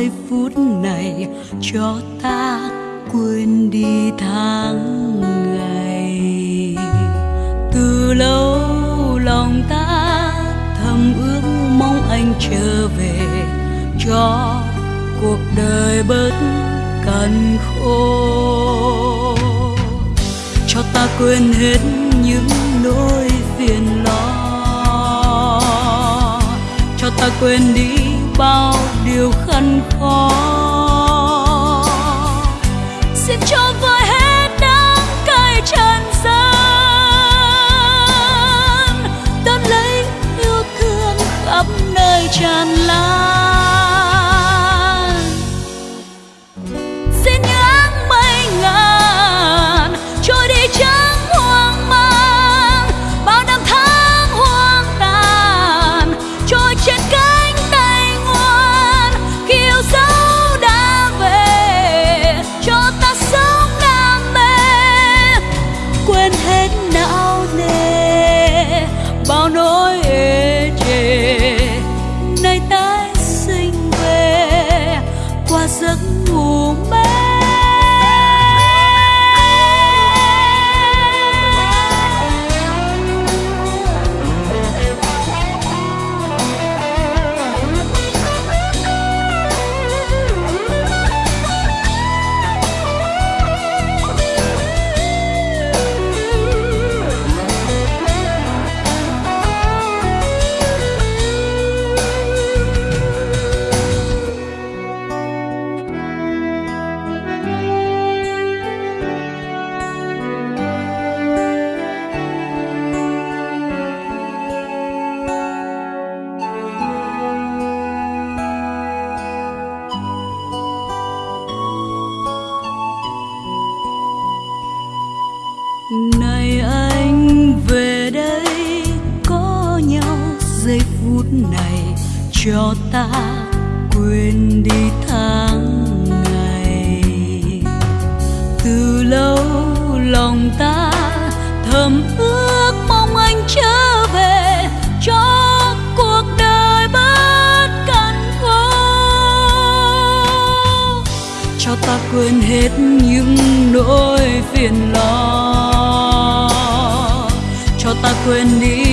giây phút này cho ta quên đi tháng ngày. Từ lâu lòng ta thầm ước mong anh trở về cho cuộc đời bớt cằn khô. Cho ta quên hết những nỗi phiền lo. Cho ta quên đi bao điều khăn khó. Này anh, về đây có nhau. Giây phút này cho ta quên đi tháng ngày. Từ lâu lòng ta thầm ước mong anh trở về cho cuộc đời bớt cằn vô cho ta quên hết những nỗi phiền lo. 问你。